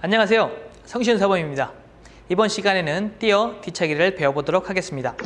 안녕하세요. 성시윤 사범입니다. 이번 시간에는 띄어 뒤차기를 배워보도록 하겠습니다.